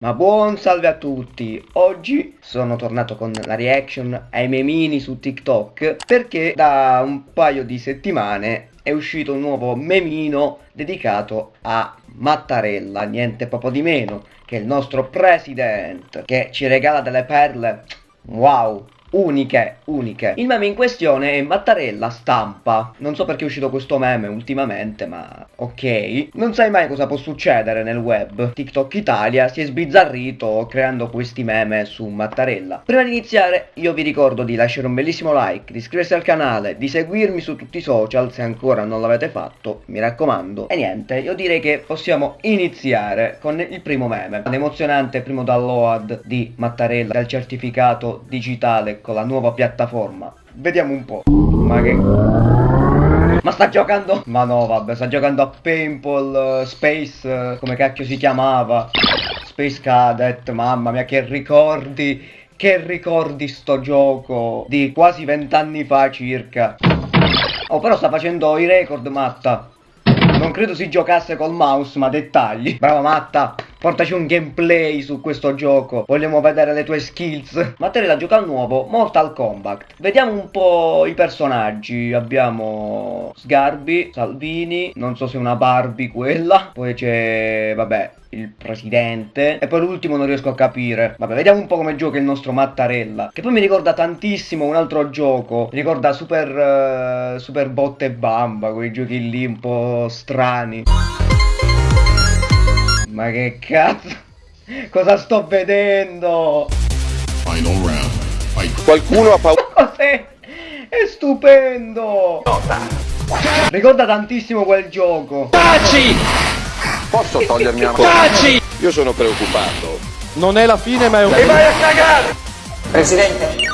Ma buon salve a tutti! Oggi sono tornato con la reaction ai memini su TikTok perché da un paio di settimane è uscito un nuovo memino dedicato a Mattarella, niente proprio di meno che il nostro president che ci regala delle perle wow uniche, uniche. Il meme in questione è Mattarella stampa. Non so perché è uscito questo meme ultimamente, ma ok. Non sai mai cosa può succedere nel web. TikTok Italia si è sbizzarrito creando questi meme su Mattarella. Prima di iniziare, io vi ricordo di lasciare un bellissimo like, di iscriversi al canale, di seguirmi su tutti i social se ancora non l'avete fatto, mi raccomando. E niente, io direi che possiamo iniziare con il primo meme. L'emozionante primo download di Mattarella del certificato digitale con la nuova piattaforma. Vediamo un po'. Ma che... Ma sta giocando... Ma no, vabbè, sta giocando a Paintball uh, Space, uh, come cacchio si chiamava. Space Cadet, mamma mia, che ricordi... Che ricordi sto gioco di quasi vent'anni fa circa. Oh, però sta facendo i record, Matta. Non credo si giocasse col mouse, ma dettagli. Brava Matta. Portaci un gameplay su questo gioco. Vogliamo vedere le tue skills. Mattarella gioca al nuovo Mortal Kombat. Vediamo un po' i personaggi. Abbiamo Sgarbi, Salvini. Non so se è una Barbie quella. Poi c'è, vabbè, il presidente e poi l'ultimo non riesco a capire vabbè vediamo un po' come gioca il nostro Mattarella che poi mi ricorda tantissimo un altro gioco mi ricorda super uh, super botte e bamba quei giochi lì un po' strani ma che cazzo? Cosa sto vedendo? Final round. Qualcuno ha paura. Cos'è? È stupendo! Nota. Ricorda tantissimo quel gioco. Taci! Posso togliermi una mano? Taci! Io sono preoccupato. Non è la fine ma è un... E vai a cagare! Presidente!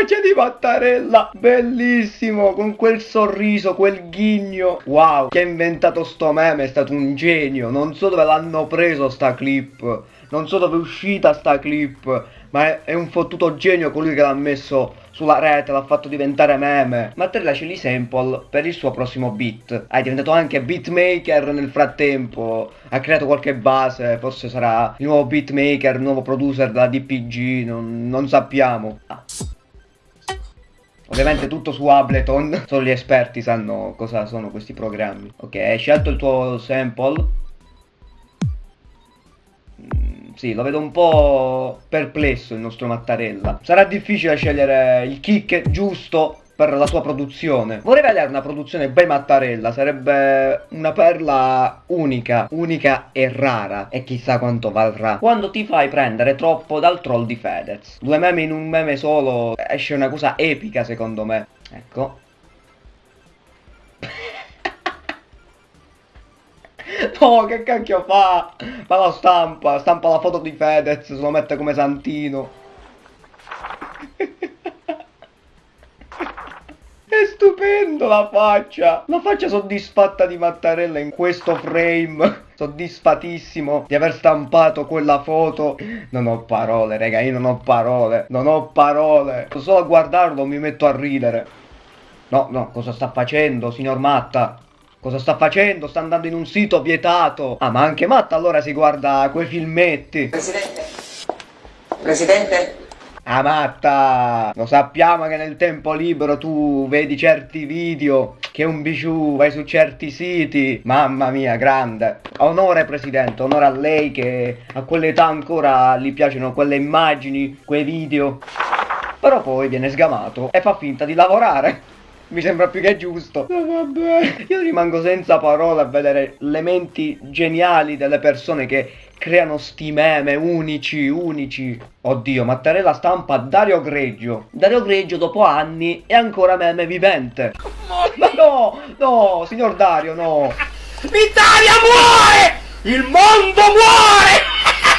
Faccia di Mattarella bellissimo con quel sorriso quel ghigno wow chi ha inventato sto meme è stato un genio non so dove l'hanno preso sta clip non so dove è uscita sta clip ma è, è un fottuto genio colui che l'ha messo sulla rete, l'ha fatto diventare meme. Mattarella ce li sample per il suo prossimo beat. Ah, è diventato anche beatmaker nel frattempo. Ha creato qualche base, forse sarà il nuovo beatmaker, il nuovo producer della DPG, non, non sappiamo. Ah. Ovviamente tutto su Ableton, solo gli esperti sanno cosa sono questi programmi. Ok, hai scelto il tuo sample. Mm, sì, lo vedo un po' perplesso il nostro Mattarella. Sarà difficile scegliere il kick giusto per la sua produzione. Vorrei vedere una produzione bei Mattarella, sarebbe una perla unica, unica e rara, e chissà quanto valrà. Quando ti fai prendere troppo dal troll di Fedez. Due meme in un meme solo, esce una cosa epica secondo me. Ecco. Oh, che cacchio fa? Ma lo stampa, stampa la foto di Fedez, se lo mette come santino. Stupendo la faccia. La faccia soddisfatta di Mattarella in questo frame. Soddisfatissimo di aver stampato quella foto. Non ho parole raga, io non ho parole. Non ho parole. Solo a guardarlo mi metto a ridere. No, no, cosa sta facendo signor Matta? Cosa sta facendo? Sta andando in un sito vietato. Ah, ma anche Matta allora si guarda quei filmetti. Presidente? Presidente Ah Matta, lo sappiamo che nel tempo libero tu vedi certi video, che un biciù, vai su certi siti, mamma mia, grande. Onore Presidente, onore a lei che a quell'età ancora gli piacciono quelle immagini, quei video. Però poi viene sgamato e fa finta di lavorare. Mi sembra più che giusto. Oh, vabbè. Io rimango senza parole a vedere le menti geniali delle persone che creano sti meme unici, unici. Oddio, Mattarella stampa Dario Greggio. Dario Greggio dopo anni è ancora meme vivente. Ma no, no, signor Dario, no. L'Italia muore! Il mondo muore!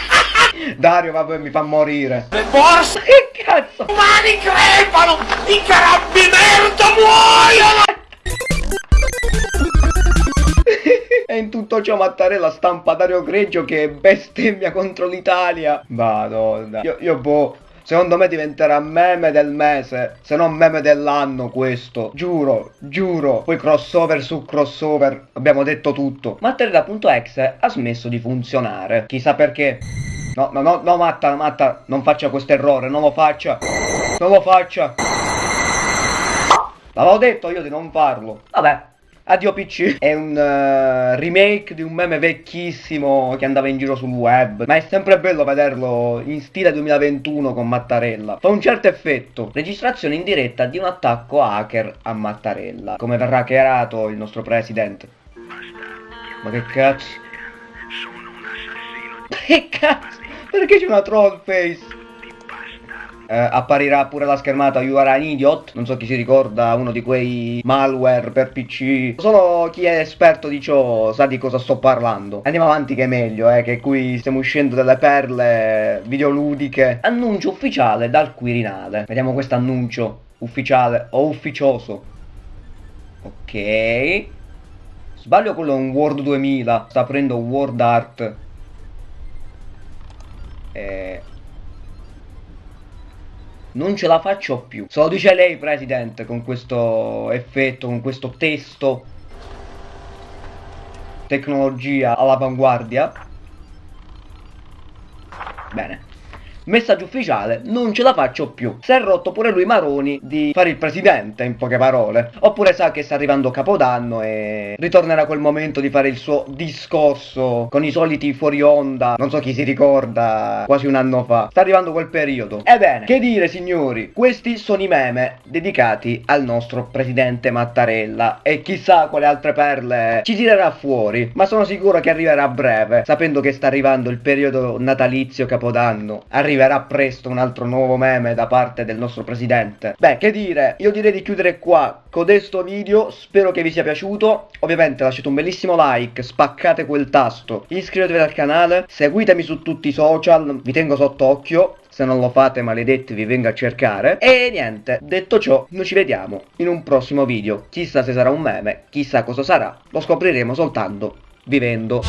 Dario, vabbè, mi fa morire. Le borse che cazzo? umani crepano! I carabinieri muoiono! E in tutto ciò Mattarella stampa Dario Greggio che bestemmia contro l'Italia. Madonna. Io, io boh. Secondo me diventerà meme del mese, se non meme dell'anno questo. Giuro, giuro. Poi crossover su crossover, abbiamo detto tutto. Mattarella.exe ha smesso di funzionare. Chissà perché. No, no, no, no, Matta, Matta, non faccia questo errore, non lo faccia. Non lo faccia. L'avevo detto io di non farlo. Vabbè, Addio PC è un uh, remake di un meme vecchissimo che andava in giro sul web, ma è sempre bello vederlo in stile 2021 con Mattarella. Fa un certo effetto. Registrazione in diretta di un attacco hacker a Mattarella. Come verrà hackerato il nostro presidente? Ma che cazzo? Che cazzo? Perché c'è una troll face? Eh, apparirà pure la schermata You are an idiot, non so chi si ricorda, uno di quei malware per PC. Solo chi è esperto di ciò sa di cosa sto parlando. Andiamo avanti che è meglio, eh, che qui stiamo uscendo delle perle videoludiche. Annuncio ufficiale dal Quirinale. Vediamo questo annuncio ufficiale o ufficioso. Ok. Sbaglio quello è un Word 2000, sta aprendo Word Art. Eh, non ce la faccio più. Se lo dice lei, Presidente, con questo effetto, con questo testo. Tecnologia all'avanguardia. Bene messaggio ufficiale, non ce la faccio più. Si è rotto pure lui Maroni di fare il presidente, in poche parole. Oppure sa che sta arrivando Capodanno e ritornerà quel momento di fare il suo discorso con i soliti fuori onda, non so chi si ricorda, quasi un anno fa. Sta arrivando quel periodo. Ebbene, che dire signori, questi sono i meme dedicati al nostro presidente Mattarella e chissà quale altre perle ci tirerà fuori, ma sono sicuro che arriverà a breve, sapendo che sta arrivando il periodo natalizio Capodanno. Arriva arriverà presto un altro nuovo meme da parte del nostro presidente. Beh, che dire, io direi di chiudere qua con questo video, spero che vi sia piaciuto. Ovviamente lasciate un bellissimo like, spaccate quel tasto, iscrivetevi al canale, seguitemi su tutti i social, vi tengo sotto occhio. Se non lo fate, maledetti, vi vengo a cercare. E niente, detto ciò, noi ci vediamo in un prossimo video. Chissà se sarà un meme, chissà cosa sarà, lo scopriremo soltanto vivendo.